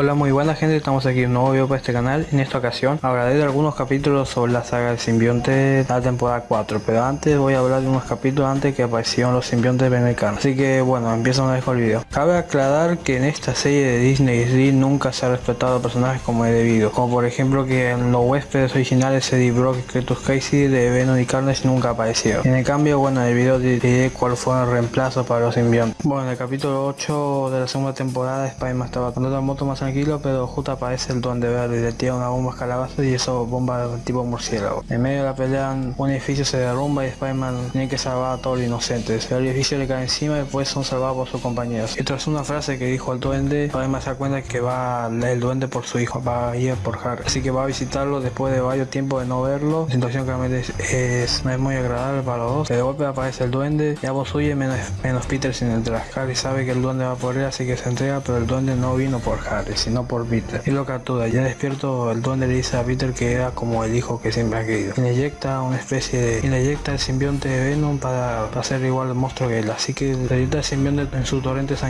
Hola muy buena gente, estamos aquí un nuevo video para este canal. En esta ocasión hablaré de algunos capítulos sobre la saga del simbionte de la temporada 4, pero antes voy a hablar de unos capítulos antes que aparecieron los simbiontes venericanos. Así que bueno, empiezo una vez con el video. Cabe aclarar que en esta serie de Disney XD nunca se ha respetado a personajes como es debido, como por ejemplo que en los huéspedes originales Eddie Brock y Casey de Venom y Carnage nunca aparecieron. En el cambio, bueno, en el video diré cuál fue el reemplazo para los simbiontes. Bueno, en el capítulo 8 de la segunda temporada Spider-Man estaba con la moto más tranquilo, pero justo aparece el duende verde y le tira una bomba calabaza y eso bomba tipo murciélago. En medio de la pelea, un edificio se derrumba y Spider-Man tiene que salvar a todos los inocentes. El edificio le cae encima y después son salvados por sus compañeros. Tras una frase que dijo el duende, Spider-Man se da cuenta que va el duende por su hijo, va a ir por Harry. Así que va a visitarlo después de varios tiempos de no verlo. La situación claramente es, no es muy agradable para los dos. De golpe aparece el duende y ambos huyen menos, menos Peter sin entrar. Harry sabe que el duende va por él, así que se entrega, pero el duende no vino por Harry, sino por Peter. Y lo captura. Ya despierto, el duende le dice a Peter que era como el hijo que siempre ha querido. Y le inyecta una especie de... Y le inyecta el simbionte de Venom para, para ser igual al monstruo que él. Así que le inyecta el simbionte en su torrente sanguíneo,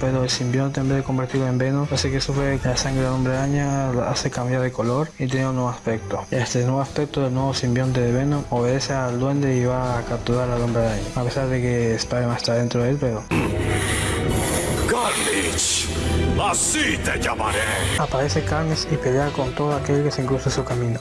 pero el simbionte en vez de convertirlo en Venom, hace que sufre la sangre del hombre araña, hace cambiar de color y tiene un nuevo aspecto. Este nuevo aspecto del nuevo simbionte de Venom obedece al duende y va a capturar al hombre araña. A pesar de que Spider-Man está dentro de él, pero... Carnage, así te llamaré. Aparece Carnes y pelea con todo aquel que se cruce su camino.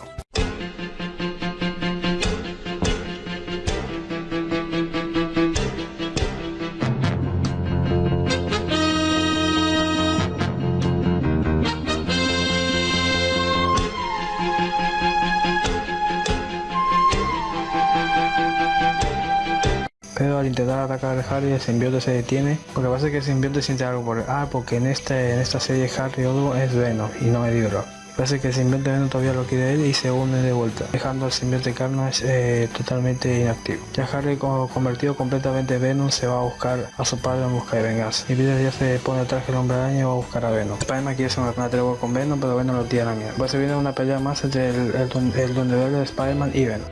Harry el simbionte se detiene porque pasa que el simbionte siente algo por ah porque en este en esta serie Harry Odo es Venom y no Eddie. Parece que el simbionte Venom todavía lo quiere él y se une de vuelta, dejando al simbionte Carnage eh, totalmente inactivo. Ya Harry convertido completamente en Venom se va a buscar a su padre en busca de venganza. Y Peter ya se pone el traje del hombre araña y va a buscar a Venom. Spider-Man quiere hacer una tregua con Venom, pero Venom lo tira la mierda. Pues se viene una pelea más entre el, el, el Verde de Spider-Man y Venom.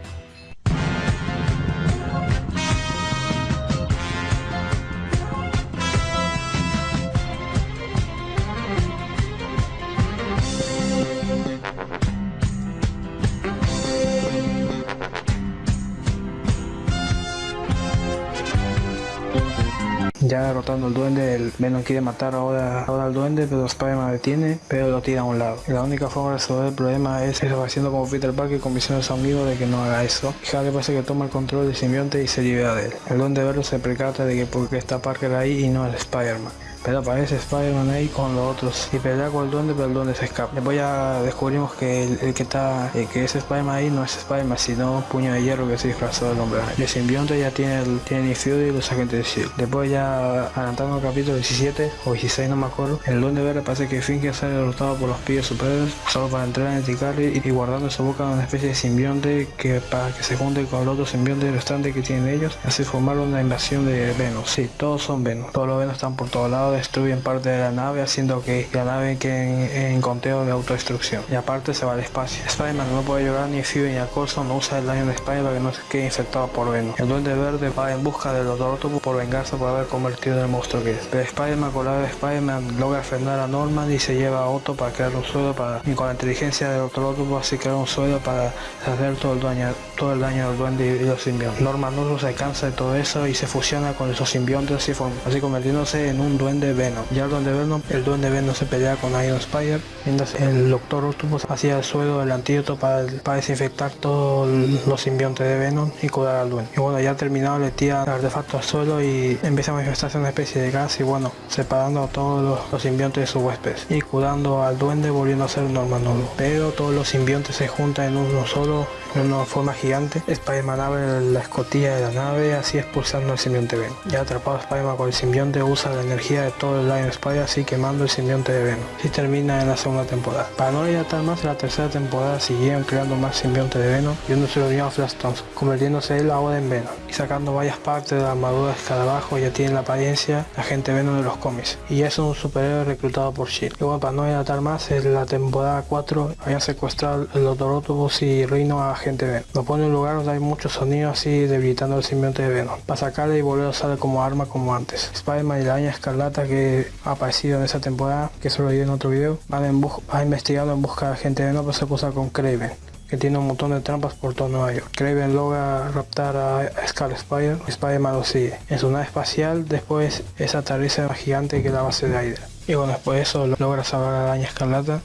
Quiere matar ahora, ahora al duende, pero Spider-Man detiene, pero lo tira a un lado. Y la única forma de resolver el problema es haciendo como Peter Parker convenciendo a su amigo de que no haga eso. Y Harry que toma el control del simbionte y se libera de él. El duende verde se percata de que porque está Parker ahí y no el Spider-Man pero aparece Spider-Man ahí con los otros. Y pelea con el duende pero el duende se escapa. Después ya descubrimos que el, que está que es Spider-Man ahí no es Spider-Man sino puño de hierro que se disfrazó del hombre. El simbionte ya tiene el tiene Fury y los agentes de S.H.I.E.L.D. después ya adelantando el capítulo 17 o 16 no me acuerdo. El duende verde parece que finge ser derrotado por los pibes superiores solo para entrar en el Ticarri y, guardando su boca una especie de simbionte que para que se junte con el otro simbionte restante que tienen ellos. Así formar una invasión de Venom sí todos son Venom todos los Venom están por todos lados destruyen parte de la nave haciendo que la nave quede en, conteo de autodestrucción. Y aparte se va al espacio. Spider-Man no puede llorar ni Fury ni a no usa el daño de Spider para que no se quede infectado por Venom. El duende verde va en busca de los Octopus por vengarse por haber convertido en el monstruo que es. Pero Spider-Man con la de Spider-Man logra frenar a Norman y se lleva a Otto para crear un suelo para y con la inteligencia del otro Octopus así crear un suelo para hacer todo el daño todo el daño del duende y los simbiontes. Norman no se cansa de todo eso y se fusiona con esos simbiontes así, así convirtiéndose en un duende Venom. Ya el duende Venom, el duende Venom se pelea con Iron Spider, mientras el Doctor Octopus hacía el suelo del antídoto para, desinfectar todos los simbiontes de Venom y curar al duende. Y bueno, ya terminado le tira el artefacto al suelo y empieza a manifestarse una especie de gas y bueno, separando a todos los, simbiontes de sus huéspedes y curando al duende volviendo a ser normal nuevo. Pero todos los simbiontes se juntan en uno solo en una forma gigante. Spider-Man abre la escotilla de la nave, así expulsando al simbionte Venom. Ya atrapado Spider-Man con el simbionte, usa la energía de todo el Lion Spider, así quemando el simbionte de Venom. Y termina en la segunda temporada. Para no dilatar más, en la tercera temporada siguieron creando más simbionte de Venom y uno se lo dio a Flash Thompson, convirtiéndose él ahora en Venom. Y sacando varias partes de la armadura de escarabajo, ya tiene la apariencia de agente Venom de los cómics. Y es un superhéroe reclutado por S.H.I.E.L.D. Y bueno, para no dilatar más, en la temporada 4 habían secuestrado el Octopus y Rhino a agente Venom. Lo pone en un lugar donde hay muchos sonidos así debilitando el simbionte de Venom. Para sacarle y volver a usarle como arma como antes. Spider-Man y la araña escarlata que ha aparecido en esa temporada, que eso lo vi en otro video, van, en investigando en busca de gente de no, pero se cruza con Craven que tiene un montón de trampas por todo Nueva York. Craven logra raptar a Scar Spider, Spider-Man lo sigue. En su nave espacial, después esa aterriza gigante que es la base de Hydra. Y bueno, después de eso logra salvar a la araña escarlata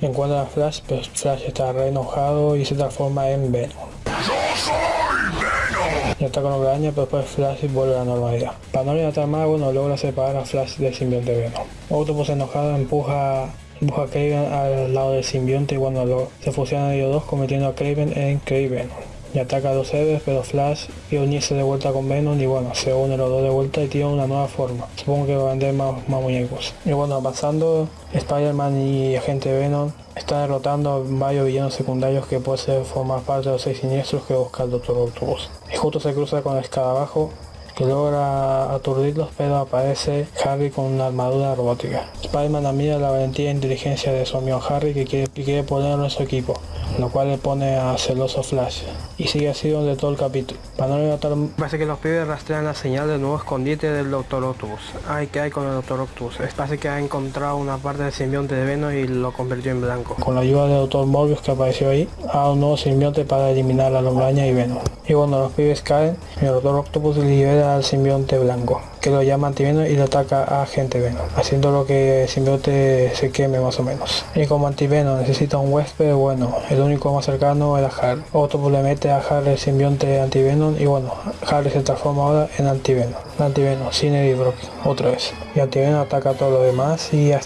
encuentra a Flash, pero Flash está re enojado y se transforma en Venom. Y está con la araña, pero después Flash vuelve a la normalidad. Para no más, bueno, logra separar a Flash del simbionte Venom. Octopus enojado empuja empuja a Craven al lado del simbionte y cuando se fusionan ellos dos convirtiendo a Craven en Craven y ataca a dos héroes, pero Flash y unirse de vuelta con Venom y bueno, se unen los dos de vuelta y tiene una nueva forma. Supongo que va a vender más, muñecos. Y bueno, avanzando, Spider-Man y Agente Venom están derrotando a varios villanos secundarios que pueden formar parte de los seis siniestros que busca el Doctor Octopus. Y justo se cruza con el escarabajo que logra aturdirlos pero aparece Harry con una armadura robótica. Spider-Man admira la valentía e inteligencia de su amigo Harry que quiere, que quiere ponerlo en su equipo lo cual le pone a celoso Flash. Y sigue así donde todo el capítulo. Para no notar... Parece que los pibes rastrean la señal del nuevo escondite del Doctor Octopus. Ay, ¿qué hay con el Doctor Octopus? Parece que ha encontrado una parte del simbionte de Venom y lo convirtió en blanco. Con la ayuda del Doctor Morbius que apareció ahí, ha un nuevo simbionte para eliminar a la Lombraña y Venom. Y cuando los pibes caen, el Doctor Octopus libera al simbionte blanco que lo llama antivenom y lo ataca a Agente Venom, haciendo lo que el simbionte se queme más o menos. Y como antivenom necesita un huésped, bueno, el único más cercano era Harry. Otro le mete a Harry el simbionte antivenom y bueno, Harry se transforma ahora en antivenom. Antivenom, sin y Brock, otra vez. Y antivenom ataca a todos los demás y a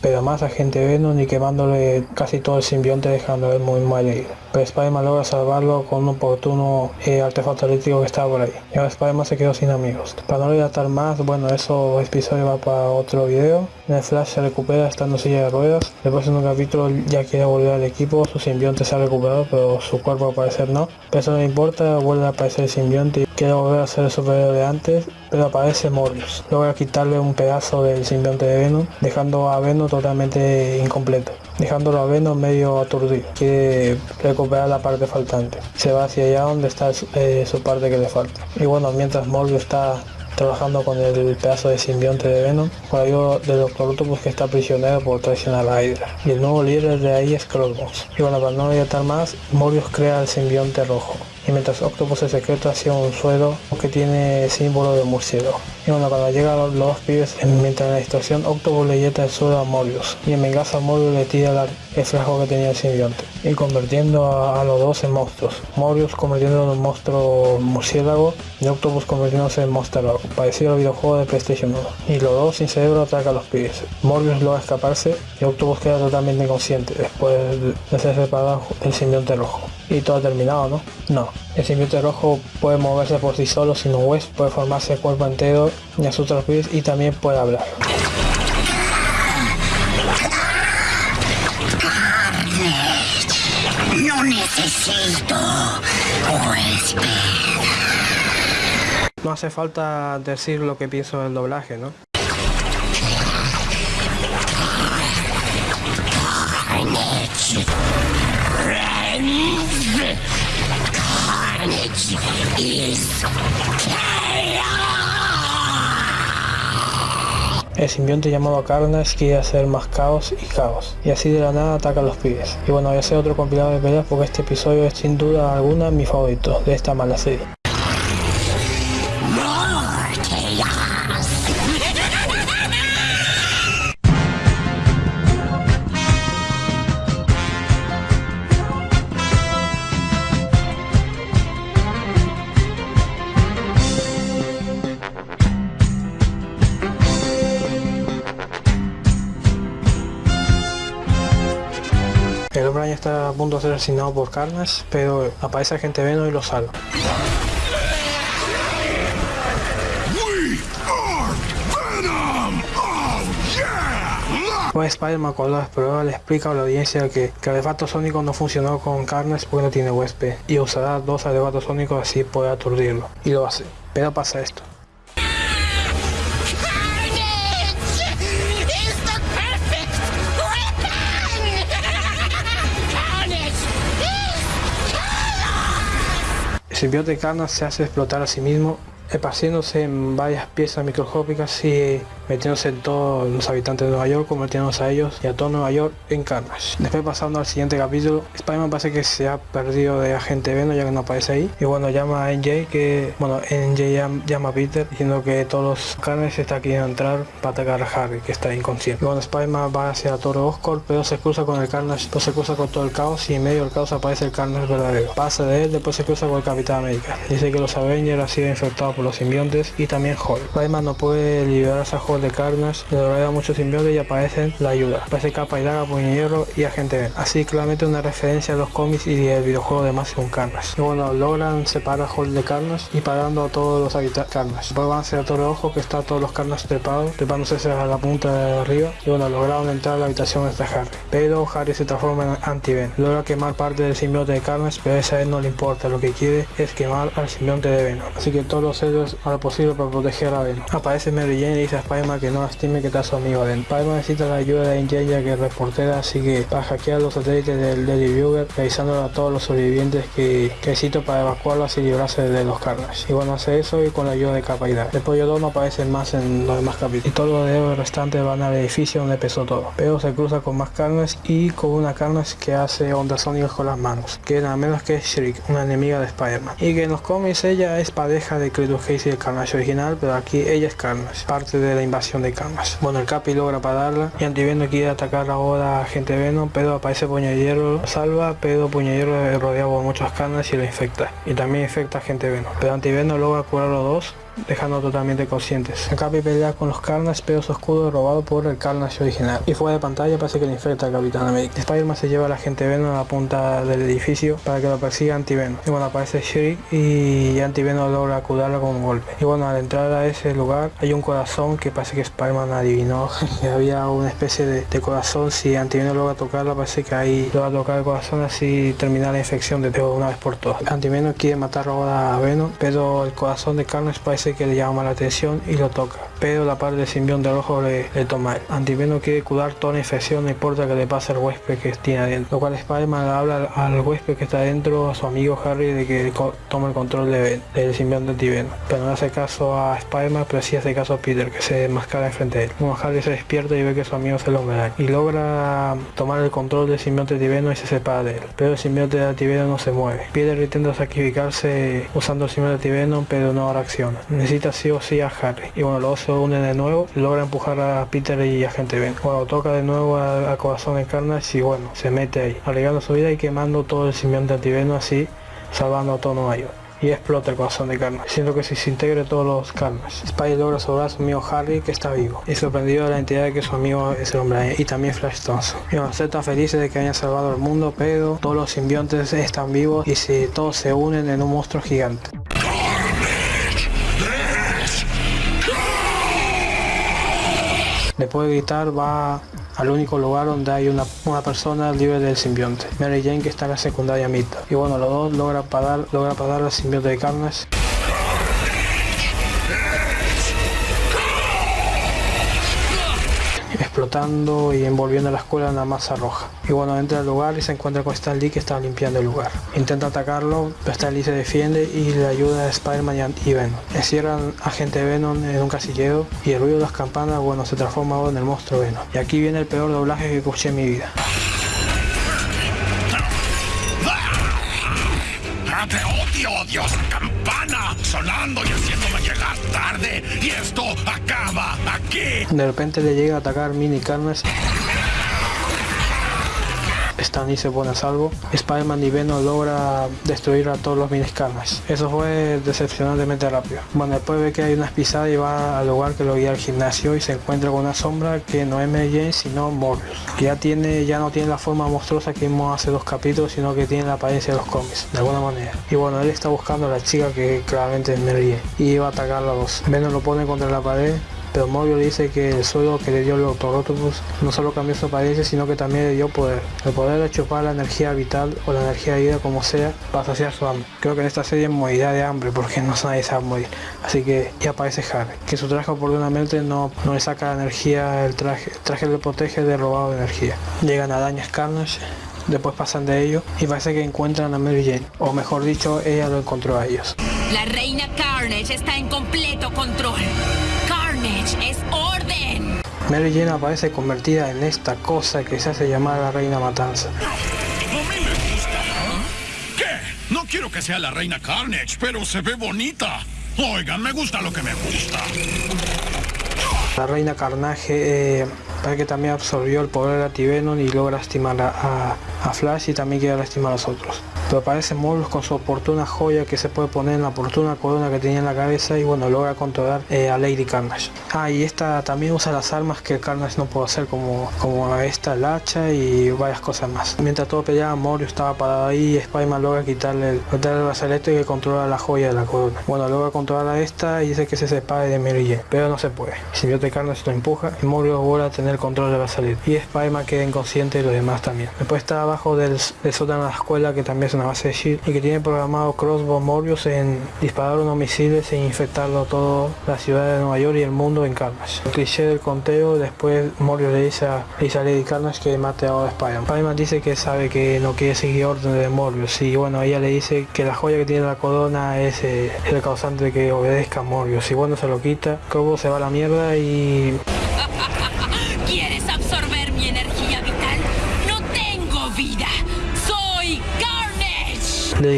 pero más a Agente Venom y quemándole casi todo el simbionte dejándole muy mal herido. Pero Spider-Man logra salvarlo con un oportuno eh, artefacto eléctrico que estaba por ahí. Y ahora Spider-Man se quedó sin amigos. Para no más, bueno, eso episodio va para otro video. En el Flash se recupera estando silla de ruedas. Después en un capítulo ya quiere volver al equipo, su simbionte se ha recuperado, pero su cuerpo al no. Pero eso no importa, vuelve a aparecer el simbionte y quiere volver a ser el superhéroe de antes, pero aparece Morbius. Logra quitarle un pedazo del simbionte de Venom, dejando a Venom totalmente incompleto dejándolo a Venom medio aturdido. Quiere recuperar la parte faltante. Se va hacia allá donde está eh, su parte que le falta. Y bueno, mientras Morbius está trabajando con el pedazo de simbionte de Venom, por ayuda del Doctor Octopus que está prisionero por traicionar a Hydra. Y el nuevo líder de ahí es Crossbones. Y bueno, para no estar más, Morbius crea el simbionte rojo y mientras Octopus se secreta hacia un suelo que tiene símbolo de murciélago. Y bueno, cuando llegan los, dos pibes, mientras en la distorsión, Octopus le yeta el suelo a Morbius y en venganza Morbius le tira el frasco que tenía el simbionte y convirtiendo a, los dos en monstruos. Morbius convirtiéndose en un monstruo murciélago y Octopus convirtiéndose en monstruo parecido al videojuego de PlayStation 1. Y los dos sin cerebro atacan a los pibes. Morbius logra escaparse y Octopus queda totalmente inconsciente después de ser separado del simbionte rojo y todo ha terminado, ¿no? No. El simbionte rojo puede moverse por sí solo sin un hueso, puede formarse el cuerpo entero y a sus pies y también puede hablar. No necesito No hace falta decir lo que pienso del doblaje, ¿no? El simbionte llamado Carnage quiere hacer más caos y caos, y así de la nada ataca a los pibes. Y bueno, voy a hacer otro compilado de peleas porque este episodio es sin duda alguna mi favorito de esta mala serie. Está a punto de ser asesinado por Carnage, pero aparece gente Venom y lo salva. Pues Spider-Man con los pruebas le explica a la audiencia que, que el artefacto sónico no funcionó con Carnage porque no tiene huésped y usará dos artefactos sónicos así poder aturdirlo. Y lo hace. Pero pasa esto. El simbionte Carnage se hace explotar a sí mismo, esparciéndose en varias piezas microscópicas y metiéndose en todos los habitantes de Nueva York, convirtiéndose a ellos y a todo Nueva York en Carnage. Después pasando al siguiente capítulo, Spider-Man parece que se ha perdido de Agente Venom ya que no aparece ahí. Y bueno, llama a NJ que, bueno, NJ llama a Peter diciendo que todos los Carnage está queriendo entrar para atacar a Harry, que está inconsciente. Y bueno, Spider-Man va hacia Torre Oscorp, pero se cruza con el Carnage, pues se cruza con todo el caos y en medio del caos aparece el Carnage verdadero. Pasa de él, después se cruza con el Capitán América. Dice que los Avengers han sido infectados por los simbiontes y también Hulk. Spider-Man no puede liberarse a Hulk de Carnage, le logra muchos simbiontes y aparecen la ayuda. Aparece Capa y Daga, Puño y Agente Ben. Así claramente una referencia a los cómics y el videojuego de un Carnage. Y bueno, logran separar a Hulk de Carnage y parando a todos los habitantes Carnage. Después van hacia Torre Ojo que está todos los Carnage trepados, trepándose a la punta de arriba. Y bueno, lograron entrar a la habitación de Harry. Pero Harry se transforma en anti-Ben. Logra quemar parte del simbionte de Carnage, pero a esa vez no le importa. Lo que quiere es quemar al simbionte de Venom. Así que todos los héroes harán lo posible para proteger a Venom. Aparece Mary y dice a Que no lastime que está su amigo Ben. Spider-Man necesita la ayuda de ya que reportera, así que para hackear los satélites del Daily Bugle, avisando a todos los sobrevivientes que, necesito para evacuarlos y librarse de los Carnage. Y bueno, hace eso y con la ayuda de Capa y Después yo no aparece más en los demás capítulos. Y todos los héroes restantes van al edificio donde empezó todo. Pero se cruza con más Carnage y con una Carnage que hace ondas sónicas con las manos. Que nada menos que Shriek, una enemiga de Spider-Man. Y que en los cómics ella es pareja de Cletus Casey del Carnage original, pero aquí ella es Carnage, parte de la invasión de Carnage. Bueno, el Capi logra pararla y Antivenom quiere atacar ahora a Gente Venom, pero aparece Puño Hierro, salva, pero Puño Hierro rodeado por muchos Carnage y lo infecta. Y también infecta a Gente Venom. Pero Antivenom logra curar los dos dejando totalmente conscientes. Capi pelea con los Carnage, pero su escudo es robado por el Carnage original. Y fuera de pantalla parece que le infecta al Capitán América. Spider-Man se lleva a la gente Venom a la punta del edificio para que lo persiga Anti-Venom. Y bueno, aparece Shriek y Anti-Venom logra acudarlo con un golpe. Y bueno, al entrar a ese lugar hay un corazón que parece que Spider-Man adivinó que había una especie de, corazón. Si Anti-Venom logra tocarlo, parece que ahí logra tocar el corazón así terminar la infección de una vez por todas. Anti-Venom quiere matar ahora a Venom, pero el corazón de Carnage parece que le llama la atención y lo toca, pero la parte del simbionte rojo le, le toma. Antiveno quiere curar toda la infección, no importa que le pase al huésped que tiene adentro, lo cual Spider-Man habla al huésped que está adentro, a su amigo Harry, de que tome el control de, del simbionte antiveno, pero no hace caso a Spider-Man, pero sí hace caso a Peter, que se mascara enfrente de él. Como Harry se despierta y ve que su amigo se lo da y logra tomar el control del simbionte antiveno y se separa de él, pero el simbionte antiveno no se mueve. Peter intenta sacrificarse usando el simbionte antiveno, pero no reacciona necesita sí o sí a Harry. Y bueno, luego se unen de nuevo, logra empujar a Peter y a Gente Ben. Bueno, toca de nuevo a, Corazón de Carnage y bueno, se mete ahí, arriesgando su vida y quemando todo el simbionte antiveno así, salvando a todo Nueva York y explota el corazón de Carnage, siendo que se integre todos los Carnage. Spider logra salvar a su amigo Harry que está vivo y sorprendido de la entidad de que su amigo es el hombre y también Flash Thompson. Y bueno, están felices de que hayan salvado el mundo, pero todos los simbiontes están vivos y si todos se unen en un monstruo gigante. Después de gritar va al único lugar donde hay una, persona libre del simbionte. Mary Jane que está en la secundaria mitad. Y bueno, los dos logra parar, logra parar al simbionte de Carnage explotando y envolviendo la escuela en una masa roja. Y bueno, entra al lugar y se encuentra con Stan Lee que está limpiando el lugar. Intenta atacarlo, pero Stan Lee se defiende y le ayuda a Spider-Man y Venom. Encierran a gente Venom en un casillero y el ruido de las campanas, bueno, se transforma en el monstruo Venom. Y aquí viene el peor doblaje que escuché en mi vida. ¡Te odio, Dios! ¡Campana! Sonando y haciéndome De repente le llega a atacar Mini Carnage Stan y se pone a salvo. Spider-Man y Venom logra destruir a todos los miniscarnas. Eso fue decepcionantemente rápido. Bueno, después ve que hay unas pisadas y va al lugar que lo guía al gimnasio y se encuentra con una sombra que no es Mary Jane sino Morbius. Ya tiene, ya no tiene la forma monstruosa que vimos hace dos capítulos, sino que tiene la apariencia de los cómics, de alguna manera. Y bueno, él está buscando a la chica que claramente es Mary Jane y va a atacar a los. Venom lo pone contra la pared pero Morbio dice que el suelo que le dio el Doctor no solo cambió su apariencia, sino que también le dio poder. El poder de chupar la energía vital o la energía de vida como sea para saciar su hambre. Creo que en esta serie morirá de hambre porque no nadie sabe morir. Así que ya aparece Harry, que su traje oportunamente no, no le saca la energía, el traje, el traje le protege de robado de energía. Llegan a Dañas Carnage después pasan de ello y parece que encuentran a Mary Jane, o mejor dicho, ella lo encontró a ellos. La reina Carnage está en completo control. Carnage es orden. Mary Jane aparece convertida en esta cosa que se hace llamar la Reina Matanza. A mí me gusta. ¿Qué? No quiero que sea la reina Carnage, pero se ve bonita. Oigan, me gusta lo que me gusta. La Reina Carnage eh, parece que también absorbió el poder de Ativenon y logra lastimar a, a- a Flash y también quiere lastimar a los otros. Pero aparece Mobius con su oportuna joya que se puede poner en la oportuna corona que tenía en la cabeza y bueno, logra controlar eh, a Lady Carnage. Ah, y esta también usa las armas que Carnage no puede hacer como, como esta, el hacha y varias cosas más. Mientras todo peleaba, Mobius estaba parado ahí y Spider-Man logra quitarle el, quitarle el brazalete que controla la joya de la corona. Bueno, logra controlar a esta y dice que se separe de Mary pero no se puede. El simbionte Carnage lo empuja y Mobius vuelve a tener control del brazalete. Y Spider-Man queda inconsciente y los demás también. Después está abajo del, del sótano de la escuela que también es una base de SHIELD y que tiene programado Crossbow Morbius en disparar unos misiles e infectarlo todo la ciudad de Nueva York y el mundo en Carnage. El cliché del conteo, después Morbius le dice a, le dice a Lady Carnage que mate a Spider-Man. Spider-Man dice que sabe que no quiere seguir órdenes de Morbius y bueno, ella le dice que la joya que tiene la corona es, eh, el causante de que obedezca a Morbius y bueno, se lo quita, Crossbow se va a la mierda y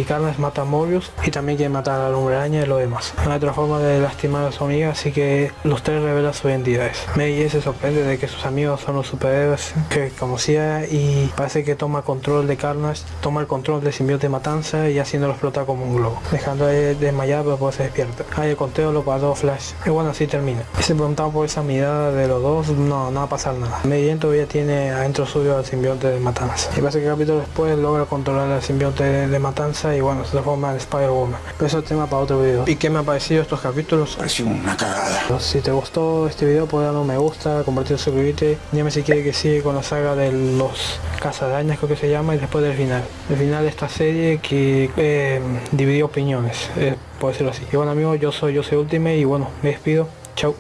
Carnage mata a Morbius y también quiere matar a la hombre araña y lo demás. No hay otra forma de lastimar a su amiga, así que los tres revelan sus identidades. Mary se sorprende de que sus amigos son los superhéroes que conocía y parece que toma control de Carnage, toma el control del simbionte Matanza y haciéndolo explotar como un globo, dejando de desmayar pero después se despierta. Ahí el conteo lo paró Flash y bueno así termina. Y se preguntaba por esa mirada de los dos, no, no va a pasar nada. Mary todavía tiene adentro suyo al simbionte de Matanza. Y parece que el capítulo después logra controlar al simbionte de, de y bueno, se transforma en Spider-Woman. Pero eso tema para otro video. ¿Y qué me ha parecido estos capítulos? Pareció una cagada. Si te gustó este video, puedes darle un me gusta, compartir, suscribirte. Dime si quieres que siga con la saga de los cazadañas, creo que se llama, y después del final. El final de esta serie que eh, dividió opiniones, eh, por decirlo así. Y bueno amigos, yo soy Yo soy Ultimate y bueno, me despido. Chau.